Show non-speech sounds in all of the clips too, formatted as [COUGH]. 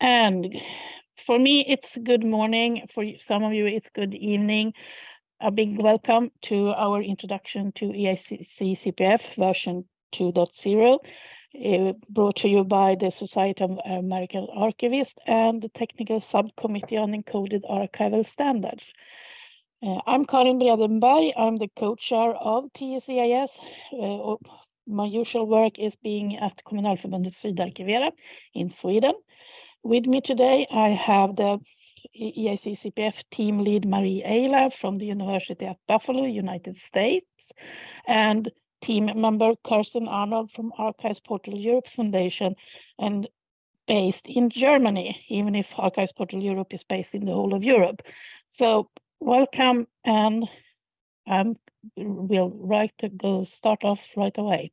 And for me, it's good morning. For some of you, it's good evening. A big welcome to our introduction to EAC CPF version 2.0, uh, brought to you by the Society of American Archivists and the Technical Subcommittee on Encoded Archival Standards. Uh, I'm Karin Bredenberg. I'm the co-chair of TS-EAS. Uh, my usual work is being at Kommunalförbundet Sydarkivera in Sweden. With me today, I have the EAC CPF team lead Marie Ayla from the University at Buffalo, United States, and team member Kerstin Arnold from Archives Portal Europe Foundation and based in Germany, even if Archives Portal Europe is based in the whole of Europe. So welcome and um, we'll right to go start off right away.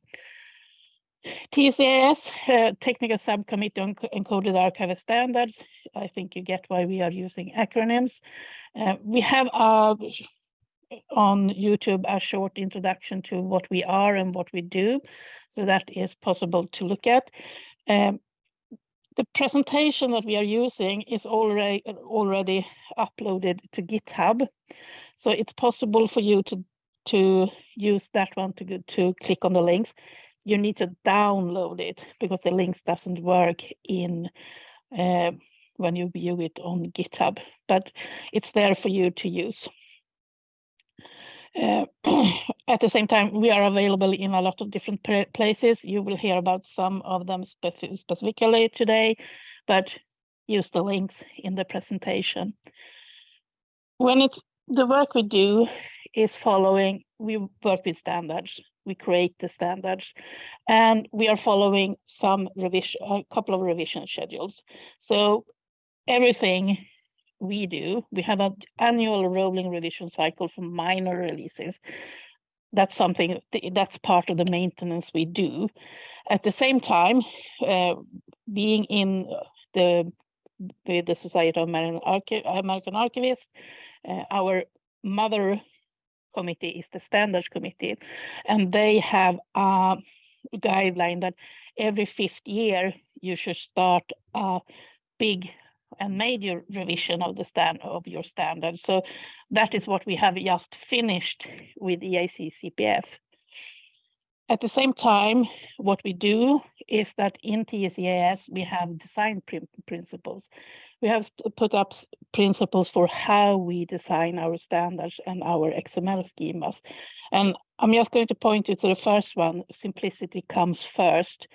TS-EAS, uh, Technical Subcommittee on Encoded Archive Standards. I think you get why we are using acronyms. Uh, we have uh, on YouTube a short introduction to what we are and what we do, so that is possible to look at. Um, the presentation that we are using is already already uploaded to GitHub, so it's possible for you to to use that one to to click on the links you need to download it because the links doesn't work in uh, when you view it on GitHub, but it's there for you to use. Uh, [CLEARS THROAT] at the same time, we are available in a lot of different places. You will hear about some of them speci specifically today, but use the links in the presentation. When it's the work we do is following, we work with standards we create the standards and we are following some revision, a couple of revision schedules. So everything we do, we have an annual rolling revision cycle for minor releases. That's something that's part of the maintenance we do. At the same time, uh, being in the with the Society of American, American Archivists, uh, our mother committee is the standards committee, and they have a guideline that every fifth year you should start a big and major revision of the stand of your standards. So that is what we have just finished with EAC CPF. At the same time, what we do is that in TS-EAS, we have design principles we have put up principles for how we design our standards and our XML schemas. And I'm just going to point you to the first one, simplicity comes first.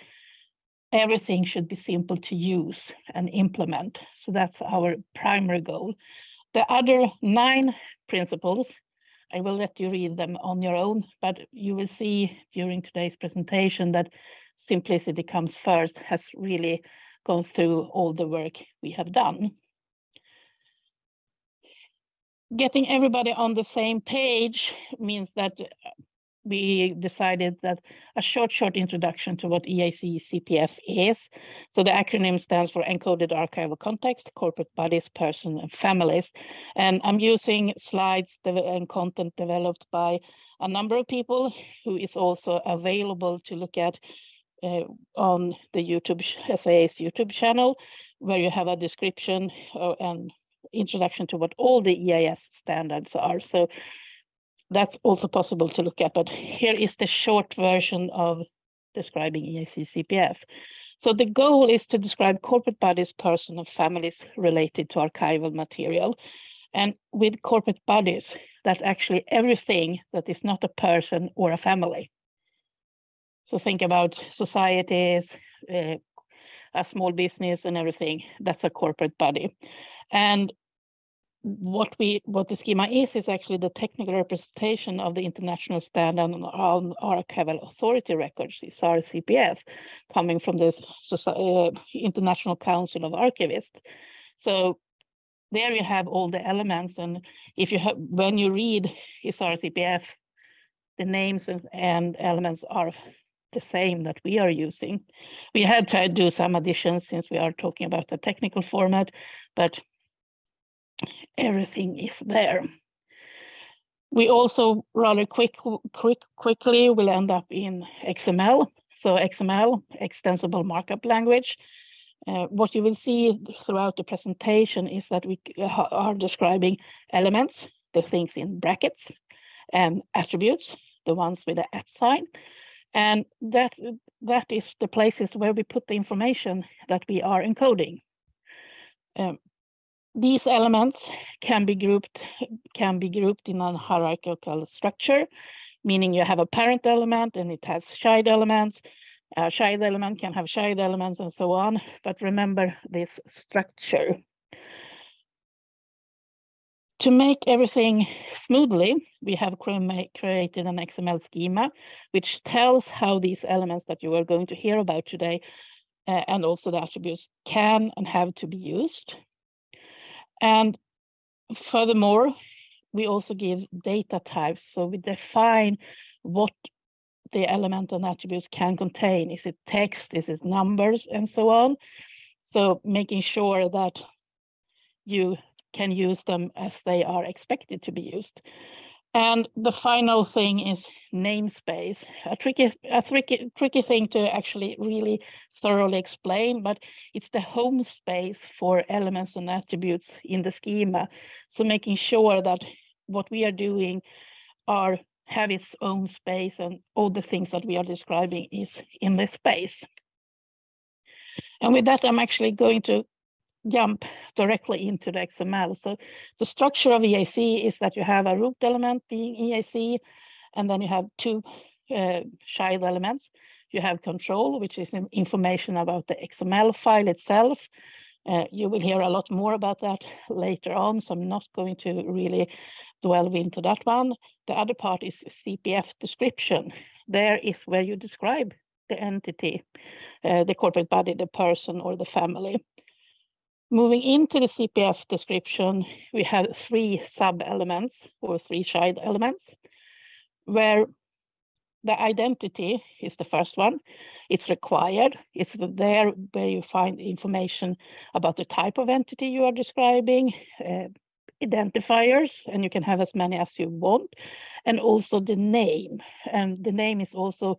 Everything should be simple to use and implement. So that's our primary goal. The other nine principles, I will let you read them on your own, but you will see during today's presentation that simplicity comes first has really gone through all the work we have done. Getting everybody on the same page means that we decided that a short, short introduction to what EAC CPF is. So the acronym stands for Encoded Archival Context, Corporate Bodies, Person and Families. And I'm using slides and content developed by a number of people who is also available to look at uh, on the YouTube SAIS YouTube channel, where you have a description uh, and introduction to what all the EAS standards are. So that's also possible to look at, but here is the short version of describing EAC CPF. So the goal is to describe corporate bodies, person and families related to archival material. And with corporate bodies, that's actually everything that is not a person or a family. So think about societies, uh, a small business and everything. That's a corporate body. And what we what the schema is is actually the technical representation of the international standard on archival authority records, ISAAR-CPF, coming from the uh, International Council of Archivists. So there you have all the elements, and if you have when you read ISAAR-CPF, the names and, and elements are the same that we are using. We had to do some additions since we are talking about the technical format, but everything is there. We also rather quick, quick, quickly will end up in XML. So XML, extensible markup language. Uh, what you will see throughout the presentation is that we are describing elements, the things in brackets, and attributes, the ones with the at sign. And that, that is the places where we put the information that we are encoding. Um, these elements can be grouped can be grouped in a hierarchical structure, meaning you have a parent element and it has child elements. A child element can have child elements and so on, but remember this structure. To make everything smoothly, we have created an XML schema, which tells how these elements that you are going to hear about today uh, and also the attributes can and have to be used. And furthermore, we also give data types. So we define what the element and attributes can contain. Is it text? Is it numbers? And so on. So making sure that you can use them as they are expected to be used. And the final thing is namespace, a tricky, a tricky, tricky thing to actually really thoroughly explain, but it's the home space for elements and attributes in the schema. So making sure that what we are doing are have its own space and all the things that we are describing is in this space. And with that, I'm actually going to jump directly into the XML. So the structure of EAC is that you have a root element being EAC, and then you have two uh, child elements. You have control, which is information about the XML file itself. Uh, you will hear a lot more about that later on, so I'm not going to really delve into that one. The other part is CPF description. There is where you describe the entity, uh, the corporate body, the person, or the family. Moving into the CPF description, we have three sub-elements or three child elements, where the identity is the first one. It's required. It's there where you find information about the type of entity you are describing, uh, identifiers, and you can have as many as you want, and also the name. And the name is also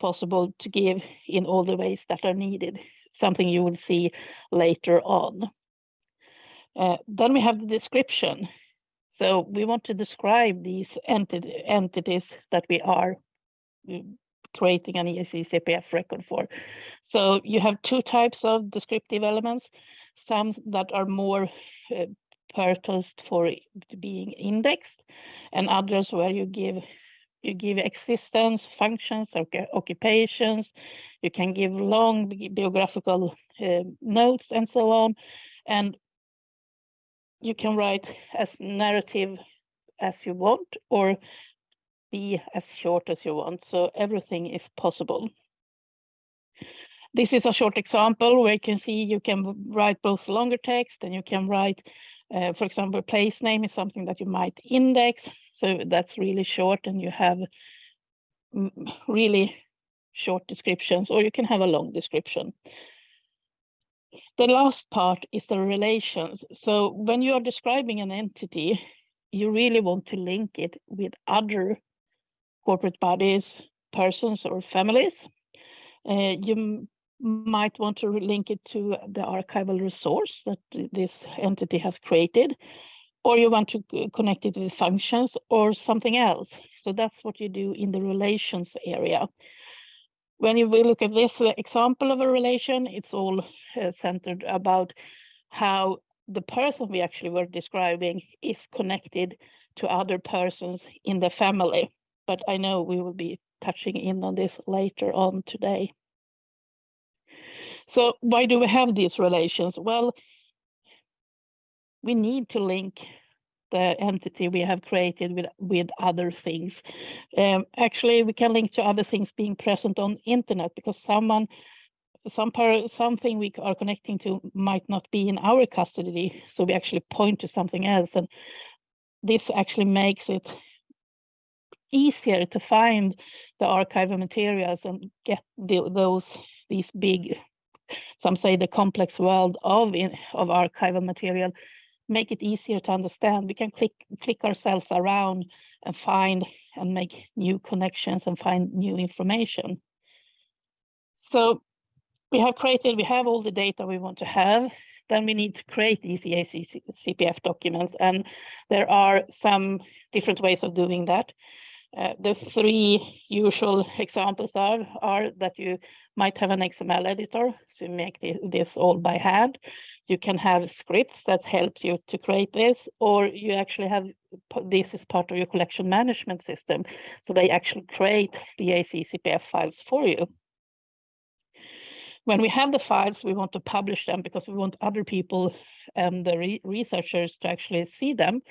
possible to give in all the ways that are needed something you will see later on. Uh, then we have the description. So we want to describe these enti entities that we are mm, creating an EAC CPF record for. So you have two types of descriptive elements, some that are more uh, purposed for being indexed, and others where you give you give existence, functions, occupations, you can give long biographical uh, notes and so on. And you can write as narrative as you want or be as short as you want. So everything is possible. This is a short example where you can see you can write both longer text and you can write, uh, for example, place name is something that you might index. So that's really short and you have really short descriptions or you can have a long description. The last part is the relations. So when you are describing an entity, you really want to link it with other corporate bodies, persons or families. Uh, you might want to link it to the archival resource that this entity has created, or you want to connect it with functions or something else. So that's what you do in the relations area. When you look at this example of a relation, it's all uh, centered about how the person we actually were describing is connected to other persons in the family. But I know we will be touching in on this later on today. So why do we have these relations? Well, we need to link the entity we have created with, with other things. Um, actually, we can link to other things being present on internet because someone, some something we are connecting to might not be in our custody. So we actually point to something else. And this actually makes it easier to find the archival materials and get the, those these big some say the complex world of in, of archival material make it easier to understand. We can click, click ourselves around and find and make new connections and find new information. So we have created, we have all the data we want to have, then we need to create these EAC CPF documents. And there are some different ways of doing that. Uh, the three usual examples are, are that you might have an XML editor, so you make this, this all by hand. You can have scripts that help you to create this, or you actually have this is part of your collection management system. So they actually create the EACCPF files for you. When we have the files, we want to publish them because we want other people and the re researchers to actually see them.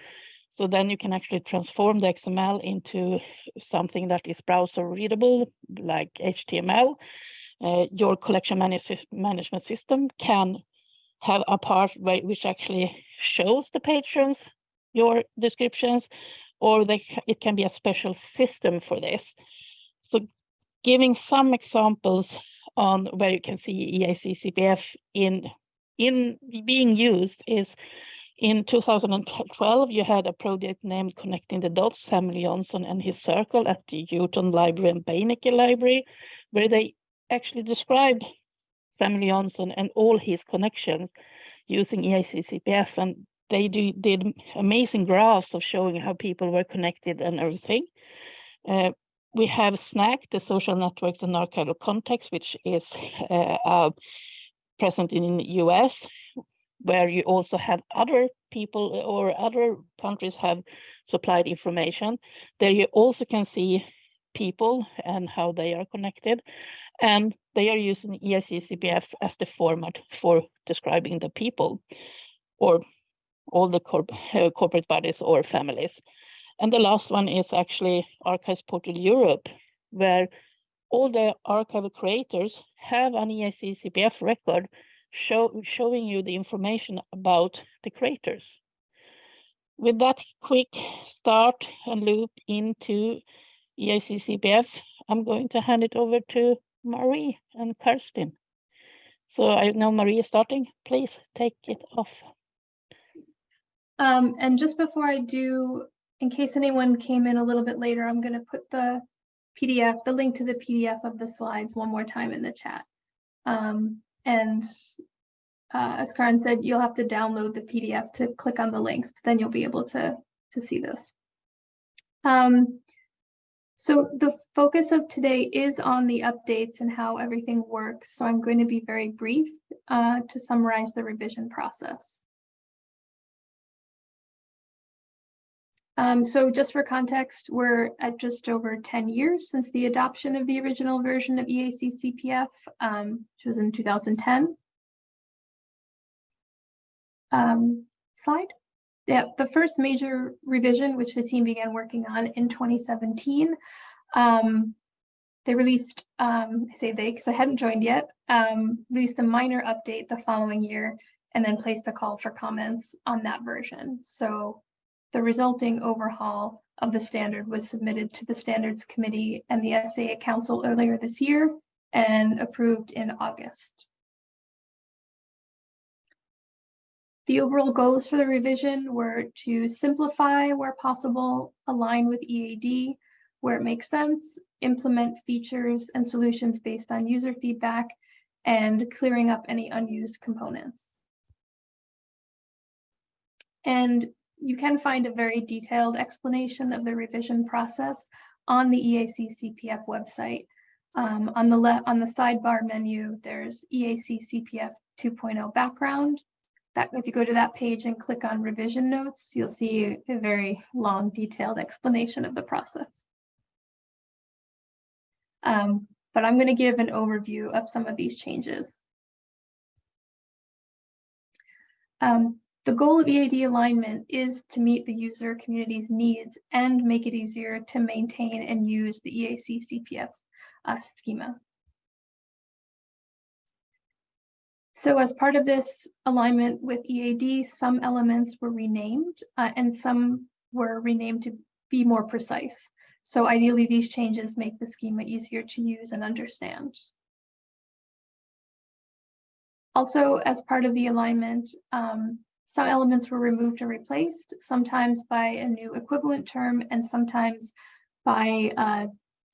So then you can actually transform the XML into something that is browser readable, like HTML. Uh, your collection manage management system can have a part which actually shows the patrons your descriptions, or they, it can be a special system for this. So giving some examples on where you can see EAC CPF in, in being used is in 2012, you had a project named Connecting the Dots, Samuel Johnson and his circle at the Houghton Library and Beinecke Library, where they actually described Samuel Johnson and all his connections using EAC CPF. And they do, did amazing graphs of showing how people were connected and everything. Uh, we have SNAC, the social networks and archival context, which is uh, uh, present in the US, where you also have other people or other countries have supplied information. There you also can see people and how they are connected. And they are using EAC CPF as the format for describing the people or all the corp uh, corporate bodies or families. And the last one is actually Archives Portal Europe, where all the archival creators have an EAC CPF record show, showing you the information about the creators. With that quick start and loop into EAC CPF, I'm going to hand it over to Marie and Kirsten. So I know Marie is starting. Please take it off. Um, and just before I do, in case anyone came in a little bit later, I'm going to put the PDF, the link to the PDF of the slides one more time in the chat. Um, and uh, as Karin said, you'll have to download the PDF to click on the links, but then you'll be able to, to see this. Um, so the focus of today is on the updates and how everything works. So I'm going to be very brief uh, to summarize the revision process. Um, so just for context, we're at just over 10 years since the adoption of the original version of EAC CPF, um, which was in 2010 um, slide. Yeah, the first major revision, which the team began working on in 2017, um, they released, um, I say they because I hadn't joined yet, um, released a minor update the following year and then placed a call for comments on that version. So the resulting overhaul of the standard was submitted to the Standards Committee and the SAA Council earlier this year and approved in August. The overall goals for the revision were to simplify where possible, align with EAD where it makes sense, implement features and solutions based on user feedback, and clearing up any unused components. And you can find a very detailed explanation of the revision process on the EAC CPF website. Um, on the left, on the sidebar menu, there's EAC CPF 2.0 background, that if you go to that page and click on revision notes, you'll see a very long detailed explanation of the process. Um, but I'm going to give an overview of some of these changes. Um, the goal of EAD alignment is to meet the user community's needs and make it easier to maintain and use the EAC CPF uh, schema. So as part of this alignment with EAD, some elements were renamed uh, and some were renamed to be more precise. So ideally, these changes make the schema easier to use and understand. Also, as part of the alignment, um, some elements were removed or replaced, sometimes by a new equivalent term and sometimes by uh,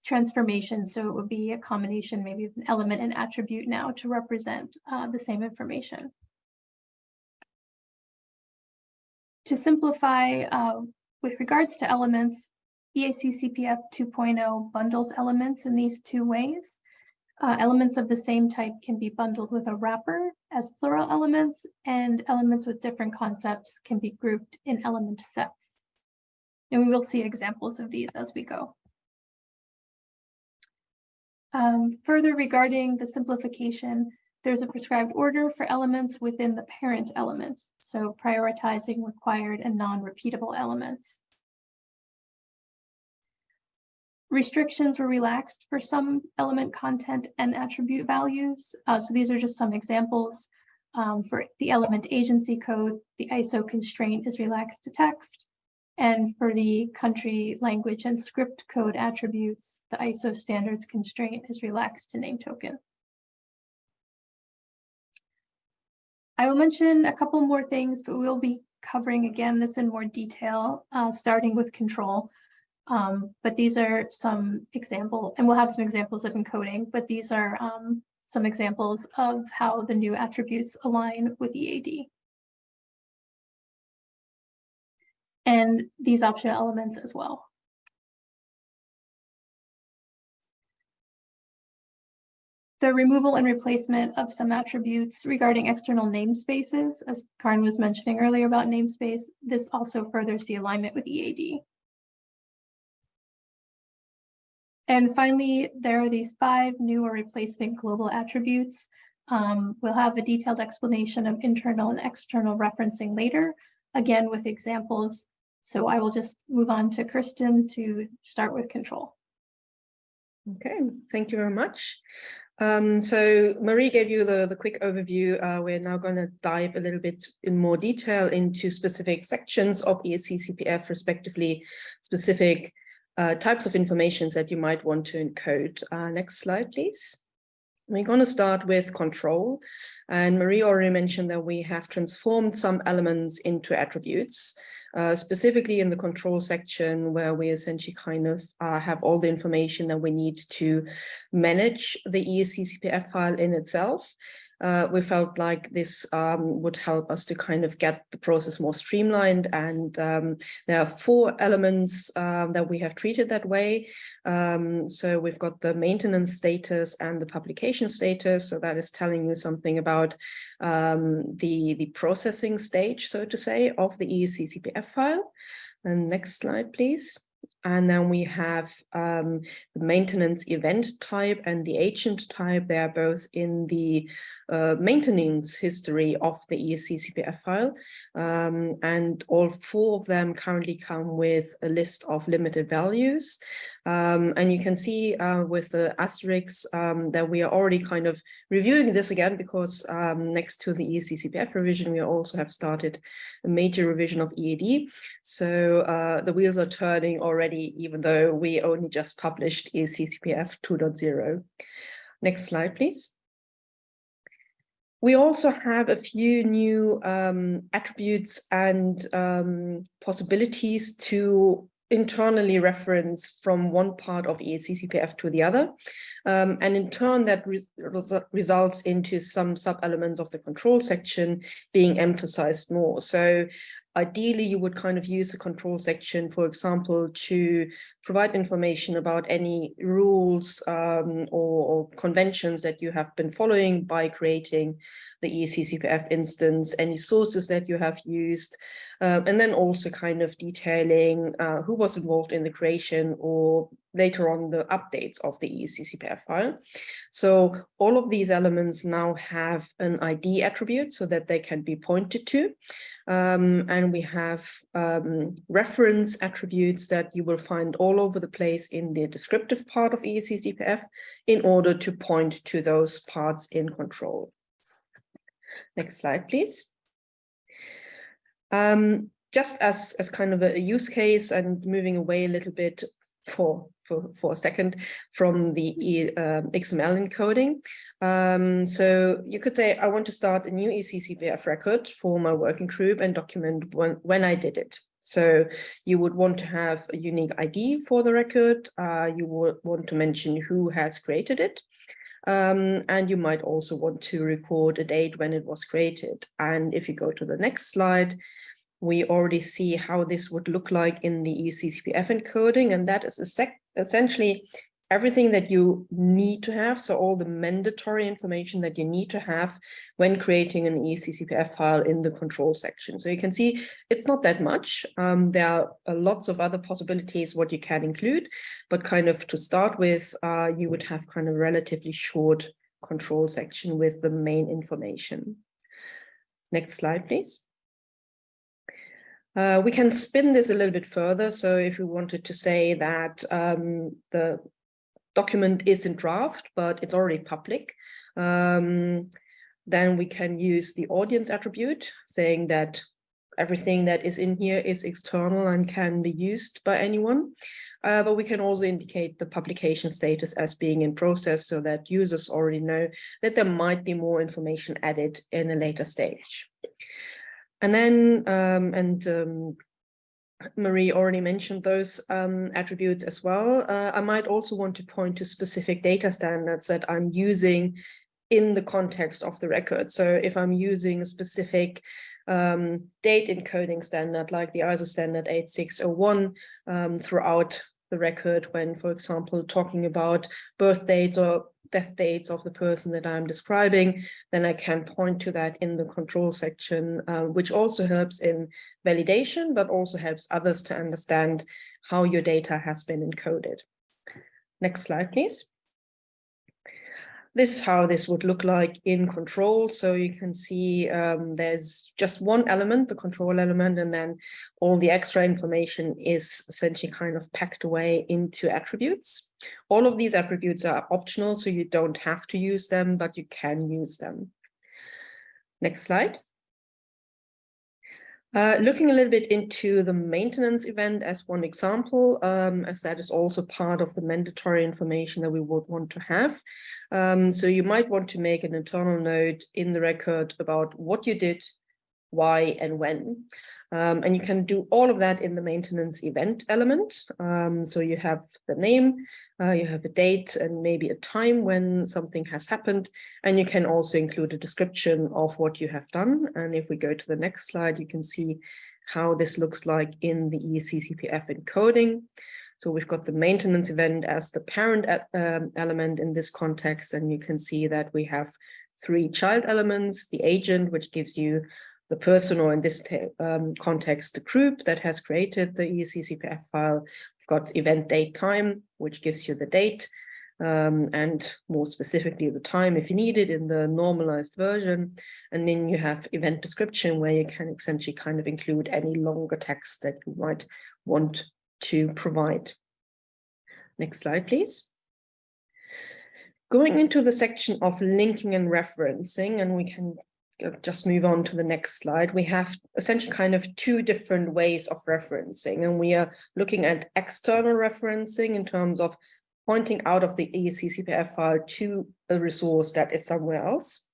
transformation. So it would be a combination maybe of an element and attribute now to represent uh, the same information. To simplify, uh, with regards to elements, EAC CPF 2.0 bundles elements in these two ways. Uh, elements of the same type can be bundled with a wrapper as plural elements, and elements with different concepts can be grouped in element sets. And we will see examples of these as we go. Um, further regarding the simplification, there's a prescribed order for elements within the parent element, so prioritizing required and non-repeatable elements. Restrictions were relaxed for some element content and attribute values. Uh, so these are just some examples. Um, for the element agency code, the ISO constraint is relaxed to text. And for the country, language, and script code attributes, the ISO standards constraint is relaxed to name token. I will mention a couple more things, but we'll be covering again this in more detail, uh, starting with control. Um, but these are some example, and we'll have some examples of encoding, but these are um, some examples of how the new attributes align with EAD. And these optional elements as well. the removal and replacement of some attributes regarding external namespaces, as Karin was mentioning earlier about namespace, this also furthers the alignment with EAD. And finally, there are these five new or replacement global attributes. Um, we'll have a detailed explanation of internal and external referencing later, again with examples. So I will just move on to Kerstin to start with control. Okay, thank you very much. Um, so Marie gave you the, the quick overview. Uh, we're now going to dive a little bit in more detail into specific sections of EAC CPF, respectively, specific uh, types of information that you might want to encode. Uh, next slide, please. We're going to start with control. And Marie already mentioned that we have transformed some elements into attributes. Uh, specifically in the control section where we essentially kind of uh, have all the information that we need to manage the EAC CPF file in itself uh, we felt like this um, would help us to kind of get the process more streamlined. And um, there are four elements um, that we have treated that way. Um, so we've got the maintenance status and the publication status. So that is telling you something about um, the, the processing stage, so to say, of the EAC CPF file. And next slide, please. And then we have um, the maintenance event type and the agent type. They are both in the uh, maintenance history of the EAC CPF file. Um, and all four of them currently come with a list of limited values. Um, and you can see uh, with the asterisks um, that we are already kind of reviewing this again because um, next to the EAC CPF revision, we also have started a major revision of EAD. So uh, the wheels are turning already, even though we only just published EAC CPF 2.0. Next slide, please. We also have a few new um, attributes and um, possibilities to internally reference from one part of EAC-CPF to the other. Um, and in turn, that results into some sub-elements of the control section being emphasized more. So ideally you would kind of use the control section, for example, to provide information about any rules um, or, or, conventions that you have been following by creating the EAC CPF instance, any sources that you have used, um, and then also kind of detailing uh, who was involved in the creation or later on the updates of the EAC CPF file. So all of these elements now have an ID attribute so that they can be pointed to. Um, and we have um, reference attributes that you will find all over the place in the descriptive part of EAC CPF in order to point to those parts in control. Next slide, please. Um, just as, as kind of a use case and moving away a little bit for for, for a second from the uh, XML encoding. Um, so you could say, I want to start a new EAC CPF record for my working group and document when, when I did it. So you would want to have a unique ID for the record. Uh, you would want to mention who has created it. Um, and you might also want to record a date when it was created. And if you go to the next slide, we already see how this would look like in the EAC-CPF encoding. And that is essentially everything that you need to have, so all the mandatory information that you need to have when creating an EAC-CPF file in the control section. So you can see it's not that much. Um, there are uh, lots of other possibilities what you can include, but kind of to start with, uh, you would have kind of relatively short control section with the main information. Next slide, please. Uh, we can spin this a little bit further. So if we wanted to say that um, the document is in draft, but it's already public. Um, then we can use the audience attribute saying that everything that is in here is external and can be used by anyone. Uh, but we can also indicate the publication status as being in process so that users already know that there might be more information added in a later stage. And then, um, and um, Marie already mentioned those um, attributes as well. Uh, I might also want to point to specific data standards that I'm using in the context of the record. So if I'm using a specific um, date encoding standard like the ISO standard 8601 um, throughout the record when, for example, talking about birth dates or death dates of the person that I'm describing, then I can point to that in the control section, uh, which also helps in validation, but also helps others to understand how your data has been encoded. Next slide, please. This is how this would look like in control. So you can see um, there's just one element, the control element, and then all the extra information is essentially kind of packed away into attributes. All of these attributes are optional, so you don't have to use them, but you can use them. Next slide. Uh, looking a little bit into the maintenance event as one example, um, as that is also part of the mandatory information that we would want to have. Um, so you might want to make an internal note in the record about what you did, why and when. Um, and you can do all of that in the maintenance event element. Um, so you have the name, uh, you have a date and maybe a time when something has happened. And you can also include a description of what you have done. And if we go to the next slide, you can see how this looks like in the EAC-CPF encoding. So we've got the maintenance event as the parent um, element in this context, and you can see that we have three child elements, the agent, which gives you the person or in this um, context, the group that has created the EAC-CPF file. We've got event date time, which gives you the date um, and more specifically the time if you need it in the normalized version. And then you have event description where you can essentially kind of include any longer text that you might want to provide. Next slide, please. Going into the section of linking and referencing, and we can just move on to the next slide, we have essentially kind of two different ways of referencing, and we are looking at external referencing in terms of pointing out of the EAC-CPF file to a resource that is somewhere else.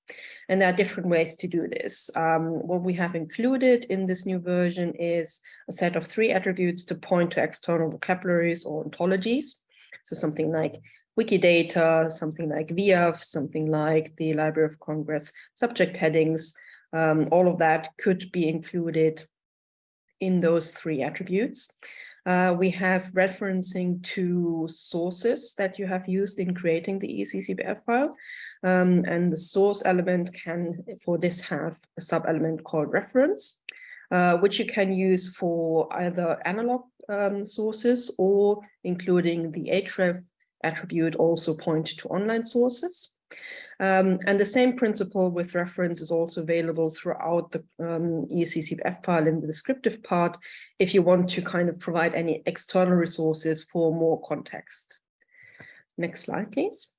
And there are different ways to do this. Um, what we have included in this new version is a set of three attributes to point to external vocabularies or ontologies. So something like Wikidata, something like VIAF, something like the Library of Congress subject headings, um, all of that could be included in those three attributes. Uh, we have referencing to sources that you have used in creating the EAC-CPF file. Um, and the source element can, for this, have a sub-element called reference, uh, which you can use for either analog um, sources or including the href attribute also point to online sources. Um, and the same principle with reference is also available throughout the um, EAC-CPF file in the descriptive part if you want to kind of provide any external resources for more context. Next slide, please.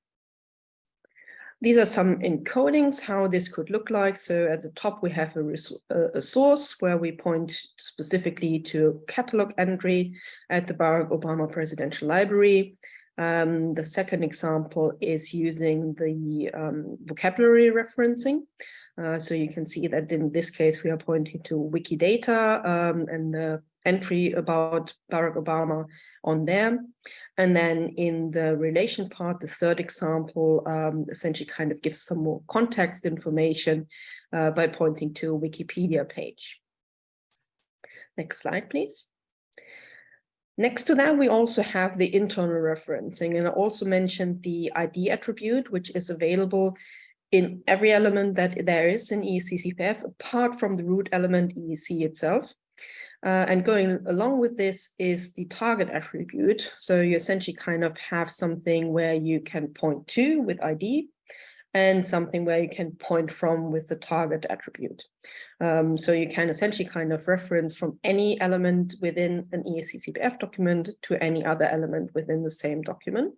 These are some encodings, how this could look like. So at the top, we have a, a source where we point specifically to catalog entry at the Barack Obama Presidential Library. Um, the second example is using the um, vocabulary referencing. Uh, so you can see that in this case, we are pointing to Wikidata um, and the entry about Barack Obama on there. And then in the relation part, the third example um, essentially kind of gives some more context information uh, by pointing to a Wikipedia page. Next slide, please. Next to that, we also have the internal referencing, and I also mentioned the ID attribute, which is available in every element that there is in EAC-CPF, apart from the root element EAC itself. Uh, and going along with this is the target attribute. So you essentially kind of have something where you can point to with ID and something where you can point from with the target attribute. Um, so you can essentially kind of reference from any element within an EAC-CPF document to any other element within the same document.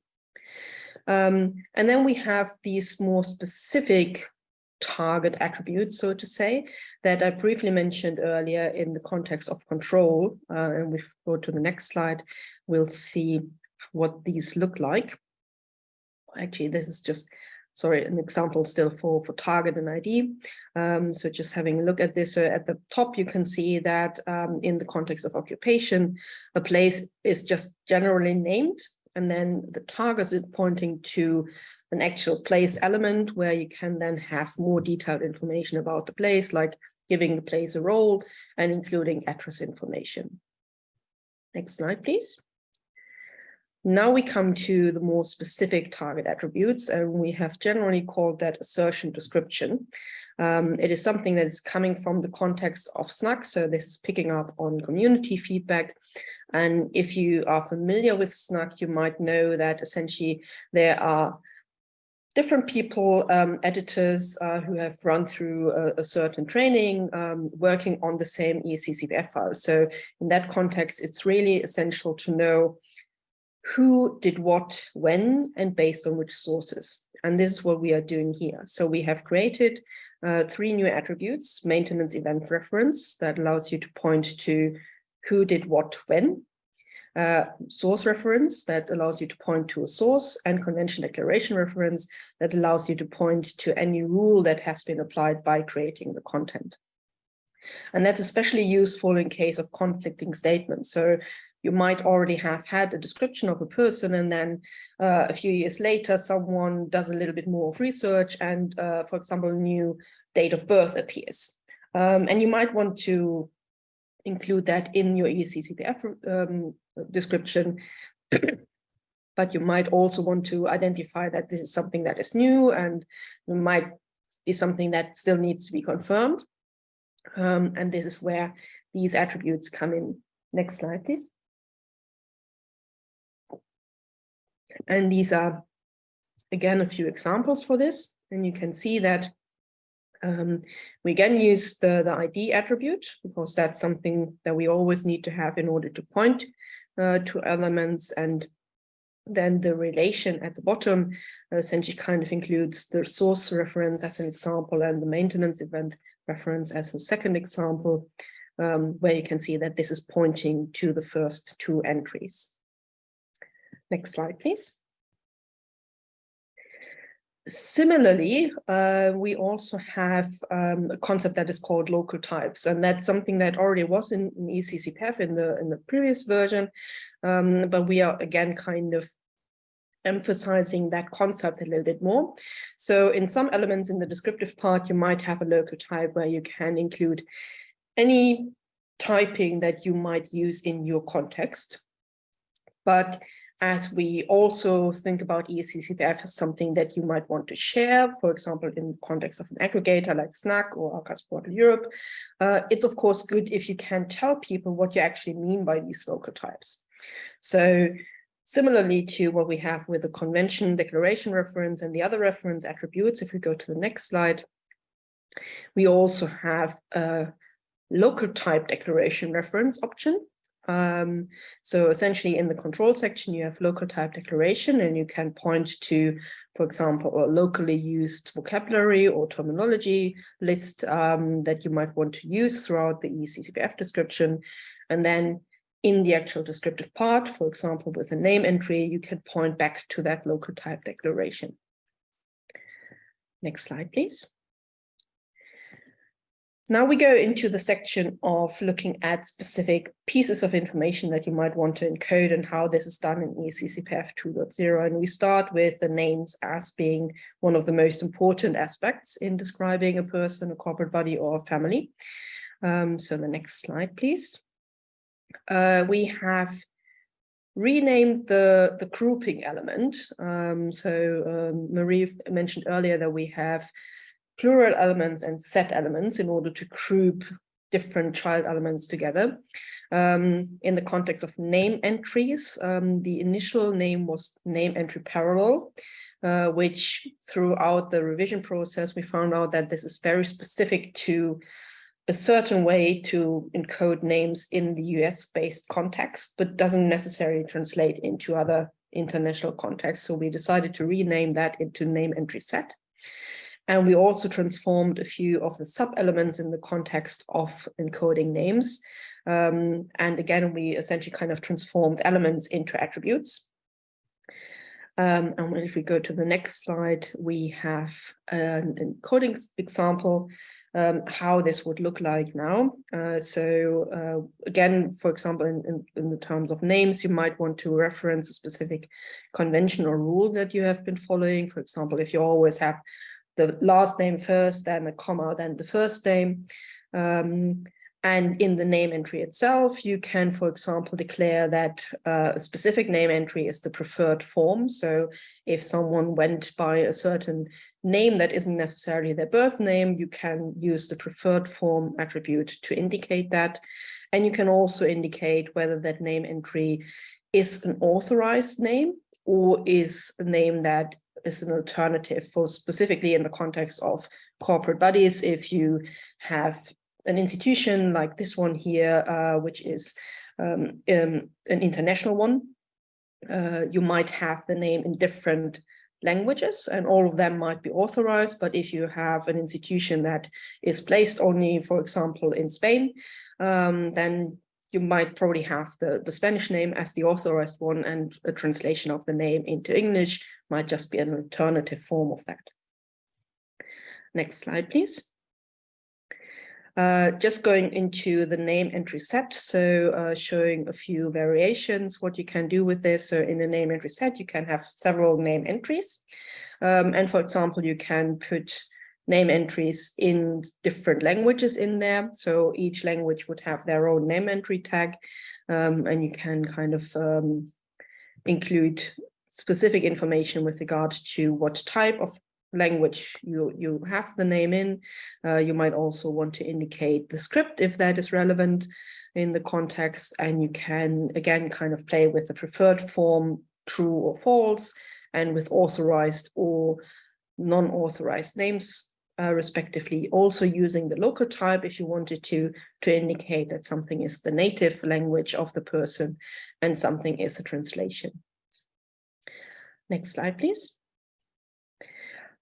Um, and then we have these more specific target attributes, so to say, that I briefly mentioned earlier in the context of control. Uh, and we go to the next slide, we'll see what these look like. Actually, this is just, sorry, an example still for, for target and ID. Um, so just having a look at this, so at the top, you can see that um, in the context of occupation, a place is just generally named, and then the target is pointing to an actual place element where you can then have more detailed information about the place, like giving the place a role and including address information. Next slide, please. Now we come to the more specific target attributes, and we have generally called that assertion description. Um, it is something that is coming from the context of SNAC, so this is picking up on community feedback. And if you are familiar with SNAC, you might know that essentially there are different people, um, editors uh, who have run through a, a certain training, um, working on the same EAC-CPF file. So in that context, it's really essential to know who did what, when, and based on which sources. And this is what we are doing here. So we have created uh, three new attributes, maintenance event reference that allows you to point to who did what when, uh, source reference that allows you to point to a source and convention declaration reference that allows you to point to any rule that has been applied by creating the content. And that's especially useful in case of conflicting statements. So you might already have had a description of a person and then uh, a few years later someone does a little bit more of research and uh, for example new date of birth appears um, and you might want to include that in your EAC-CPF um, description. [CLEARS THROAT] but you might also want to identify that this is something that is new and might be something that still needs to be confirmed. Um, and this is where these attributes come in. Next slide, please. And these are, again, a few examples for this. And you can see that um, we again use the, the ID attribute because that's something that we always need to have in order to point uh, to elements and then the relation at the bottom essentially kind of includes the source reference as an example and the maintenance event reference as a second example, um, where you can see that this is pointing to the first two entries. Next slide, please. Similarly, uh, we also have um, a concept that is called local types, and that's something that already was in, in EAC-CPF in the in the previous version, um, but we are again kind of emphasizing that concept a little bit more. So in some elements in the descriptive part, you might have a local type where you can include any typing that you might use in your context. But as we also think about EAC-CPF as something that you might want to share, for example, in the context of an aggregator like SNAC or Archives Portal Europe, uh, it's of course good if you can tell people what you actually mean by these local types. So similarly to what we have with the convention declaration reference and the other reference attributes, if we go to the next slide, we also have a local type declaration reference option um, so essentially in the control section, you have local type declaration and you can point to, for example, a locally used vocabulary or terminology list um, that you might want to use throughout the EAC-CPF description. And then in the actual descriptive part, for example, with a name entry, you can point back to that local type declaration. Next slide, please. Now we go into the section of looking at specific pieces of information that you might want to encode and how this is done in EACCPF 2.0. And we start with the names as being one of the most important aspects in describing a person, a corporate body or a family. Um, so the next slide, please. Uh, we have renamed the, the grouping element. Um, so um, Marie mentioned earlier that we have plural elements and set elements in order to group different child elements together. Um, in the context of name entries, um, the initial name was name entry parallel, uh, which throughout the revision process, we found out that this is very specific to a certain way to encode names in the US-based context, but doesn't necessarily translate into other international contexts. So we decided to rename that into name entry set. And we also transformed a few of the sub-elements in the context of encoding names. Um, and again, we essentially kind of transformed elements into attributes. Um, and if we go to the next slide, we have an encoding example, um, how this would look like now. Uh, so uh, again, for example, in, in, in, the terms of names, you might want to reference a specific convention or rule that you have been following. For example, if you always have the last name first, then a comma, then the first name. Um, and in the name entry itself, you can, for example, declare that uh, a specific name entry is the preferred form. So if someone went by a certain name that isn't necessarily their birth name, you can use the preferred form attribute to indicate that. And you can also indicate whether that name entry is an authorized name or is a name that is an alternative for specifically in the context of corporate bodies. If you have an institution like this one here, uh, which is um, um, an international one, uh, you might have the name in different languages and all of them might be authorized. But if you have an institution that is placed only, for example, in Spain, um, then you might probably have the, the Spanish name as the authorized one and a translation of the name into English might just be an alternative form of that. Next slide, please. Uh, just going into the name entry set, so uh, showing a few variations, what you can do with this. So in the name entry set, you can have several name entries. Um, and for example, you can put name entries in different languages in there. So each language would have their own name entry tag, um, and you can kind of um, include specific information with regard to what type of language you, you have the name in. Uh, you might also want to indicate the script if that is relevant in the context, and you can, again, kind of play with the preferred form, true or false, and with authorized or non-authorized names uh, respectively, also using the local type if you wanted to, to indicate that something is the native language of the person and something is a translation. Next slide, please.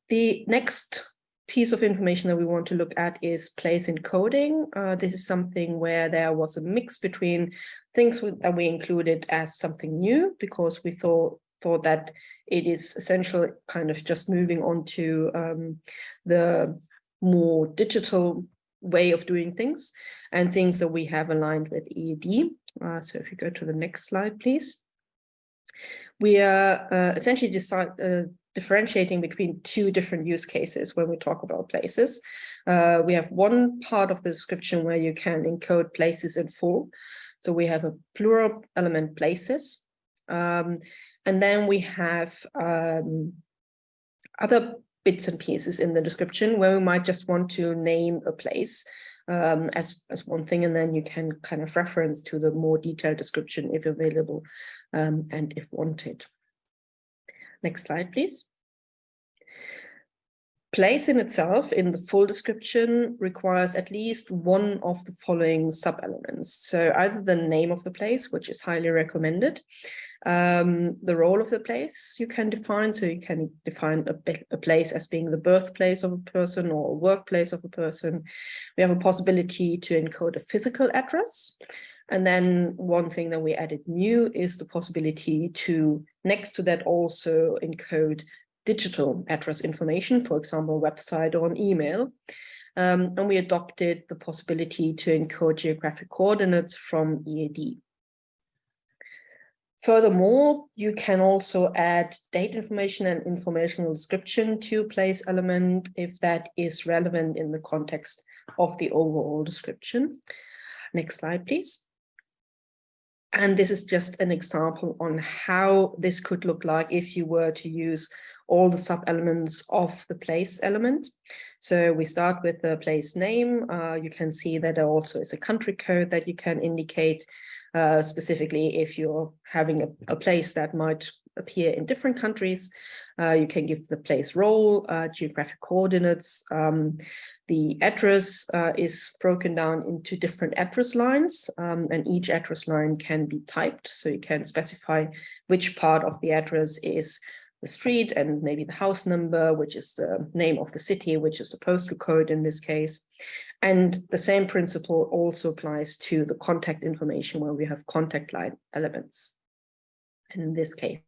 The next piece of information that we want to look at is place encoding. Uh, this is something where there was a mix between things that we included as something new because we thought thought that it is essentially kind of just moving on to um, the more digital way of doing things and things that we have aligned with EAD. Uh, so if you go to the next slide, please. We are uh, essentially decide, uh, differentiating between two different use cases when we talk about places. Uh, we have one part of the description where you can encode places in full. So we have a plural element places. Um, and then we have um, other bits and pieces in the description where we might just want to name a place um, as, as one thing, and then you can kind of reference to the more detailed description if available um, and if wanted. Next slide, please. Place in itself in the full description requires at least one of the following sub-elements. So either the name of the place, which is highly recommended, um, the role of the place you can define. So you can define a, a, place as being the birthplace of a person or a workplace of a person. We have a possibility to encode a physical address. And then one thing that we added new is the possibility to, next to that, also encode digital address information, for example, a website or an email. um, and we adopted the possibility to encode geographic coordinates from EAD. Furthermore, you can also add date information and informational description to place element if that is relevant in the context of the overall description. Next slide, please. And this is just an example on how this could look like if you were to use all the sub-elements of the place element. So we start with the place name. Uh, you can see that there also is a country code that you can indicate uh, specifically if you're having a, a, place that might appear in different countries. Uh, you can give the place role, uh, geographic coordinates. Um, the address uh, is broken down into different address lines um, and each address line can be typed. So you can specify which part of the address is the street and maybe the house number, which is the name of the city, which is the postal code in this case. And the same principle also applies to the contact information where we have contact line elements. In this case,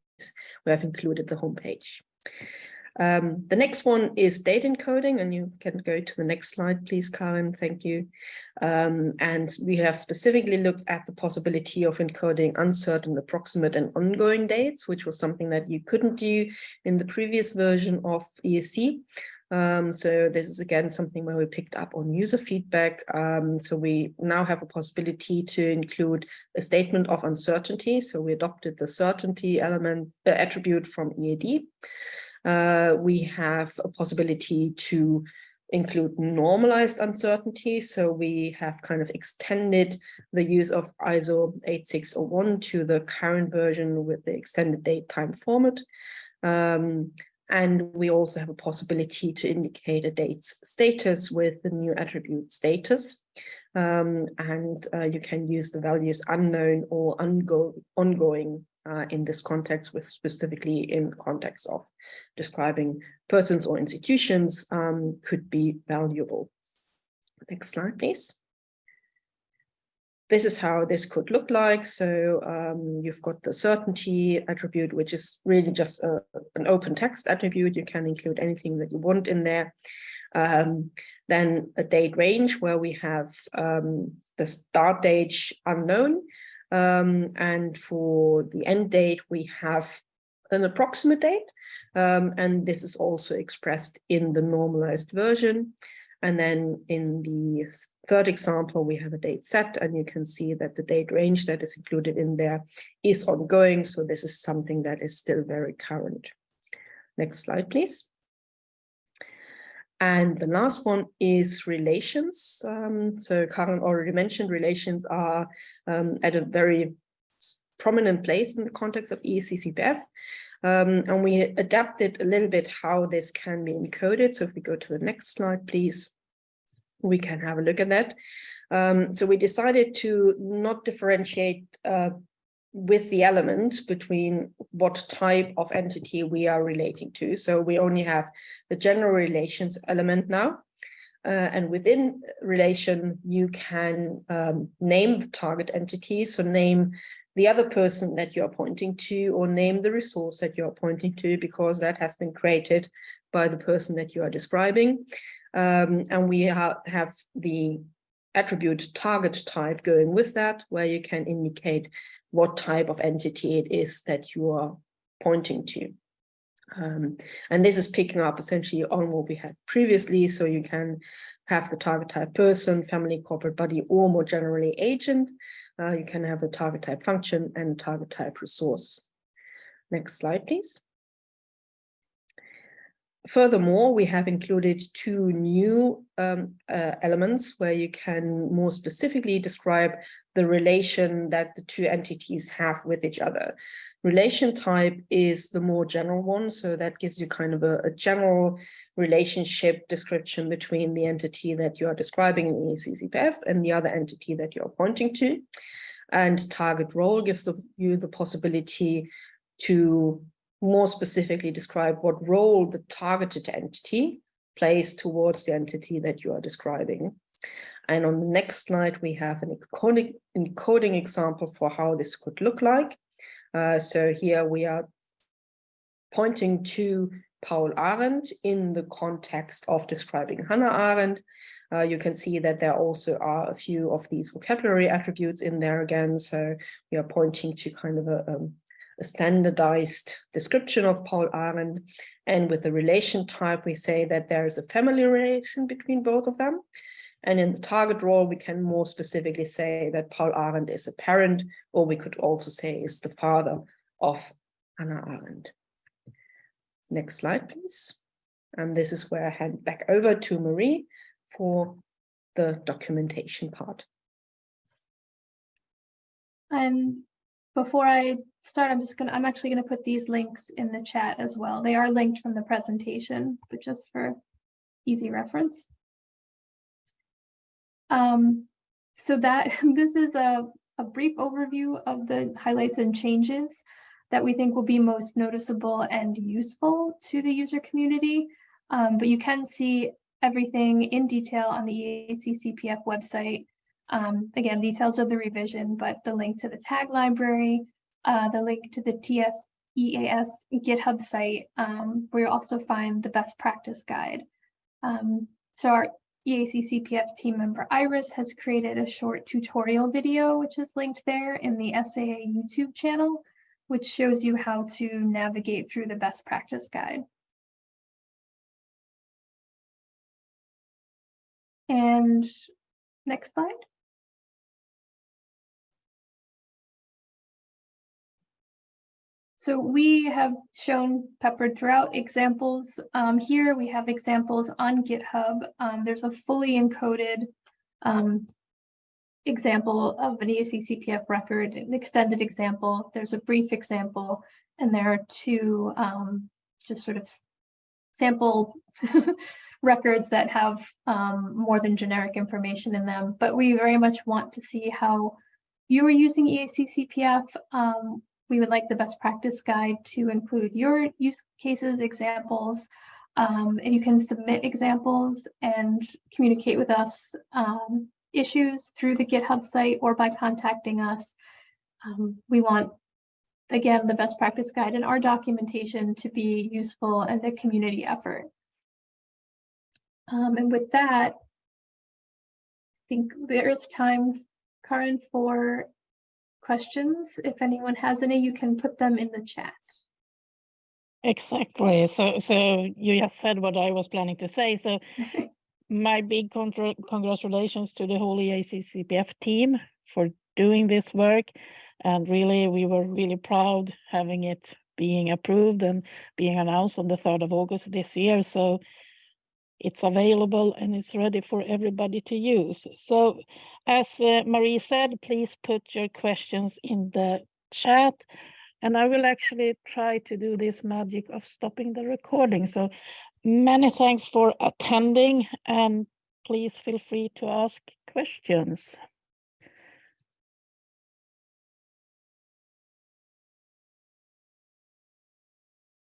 we have included the homepage. Um, the next one is date encoding, and you can go to the next slide, please, Karen. Thank you. Um, and we have specifically looked at the possibility of encoding uncertain, approximate, and ongoing dates, which was something that you couldn't do in the previous version of EAC. Um, so this is again something where we picked up on user feedback. Um, so we now have a possibility to include a statement of uncertainty. So we adopted the certainty element uh, attribute from EAD. Uh, we have a possibility to include normalized uncertainty. So we have kind of extended the use of ISO 8601 to the current version with the extended date time format. Um, and we also have a possibility to indicate a date's status with the new attribute status. Um, and uh, you can use the values unknown or ongoing uh, in this context, with specifically in context of describing persons or institutions um, could be valuable. Next slide, please. This is how this could look like. So um, you've got the certainty attribute, which is really just a, an open text attribute. You can include anything that you want in there. Um, then a date range where we have um, the start date unknown, um, and for the end date, we have an approximate date. Um, and this is also expressed in the normalized version. And then in the third example, we have a date set, and you can see that the date range that is included in there is ongoing. So this is something that is still very current. Next slide, please. And the last one is relations. Um, so Karen already mentioned relations are um, at a very prominent place in the context of EACCPF. Um, and we adapted a little bit how this can be encoded. So if we go to the next slide, please, we can have a look at that. Um, so we decided to not differentiate uh, with the element between what type of entity we are relating to. So we only have the general relations element now. Uh, and within relation, you can um, name the target entity. So name the other person that you're pointing to or name the resource that you're pointing to because that has been created by the person that you are describing. Um, and we ha have the attribute target type going with that, where you can indicate what type of entity it is that you are pointing to. Um, and this is picking up essentially on what we had previously. So you can have the target type person, family, corporate body, or more generally agent. Uh, you can have a target type function and target type resource. Next slide, please. Furthermore, we have included two new um, uh, elements where you can more specifically describe the relation that the two entities have with each other. Relation type is the more general one, so that gives you kind of a, a general relationship description between the entity that you are describing in EACCPF and the other entity that you're pointing to. And target role gives the, you the possibility to more specifically describe what role the targeted entity plays towards the entity that you are describing. And on the next slide, we have an encoding, example for how this could look like. Uh, so here we are pointing to Paul Arendt in the context of describing Hannah Arendt. Uh, you can see that there also are a few of these vocabulary attributes in there again. So we are pointing to kind of a, um, a standardized description of Paul Arendt. And with the relation type, we say that there is a family relation between both of them. And in the target role, we can more specifically say that Paul Arendt is a parent, or we could also say is the father of Anna Arendt. Next slide, please. And this is where I hand back over to Marie for the documentation part. And before I start, I'm just gonna, I'm actually gonna put these links in the chat as well. They are linked from the presentation, but just for easy reference. Um, so that [LAUGHS] this is a, a brief overview of the highlights and changes that we think will be most noticeable and useful to the user community. Um, but you can see everything in detail on the EAC CPF website. Um, again, details of the revision, but the link to the tag library, uh, the link to the TS EAS GitHub site, um, where you'll also find the best practice guide. Um, so our EAC CPF team member Iris has created a short tutorial video, which is linked there in the SAA YouTube channel which shows you how to navigate through the best practice guide. And next slide. So we have shown peppered throughout examples. Um, here we have examples on GitHub. Um, there's a fully encoded um, example of an EAC CPF record, an extended example, there's a brief example, and there are two um, just sort of sample [LAUGHS] records that have um, more than generic information in them. But we very much want to see how you are using EACCPF, Um, we would like the best practice guide to include your use cases, examples, um, and you can submit examples and communicate with us um, issues through the GitHub site or by contacting us. Um, we want, again, the best practice guide and our documentation to be useful and a community effort. Um, and with that, I think there is time, Karin, for questions. If anyone has any, you can put them in the chat. Exactly. So, so you just said what I was planning to say. So [LAUGHS] my big congratulations to the whole EAC CPF team for doing this work. And really, we were really proud having it being approved and being announced on the 3rd of August this year. So it's available and it's ready for everybody to use. So as uh, Marie said, please put your questions in the chat. And I will actually try to do this magic of stopping the recording. So Many thanks for attending and please feel free to ask questions.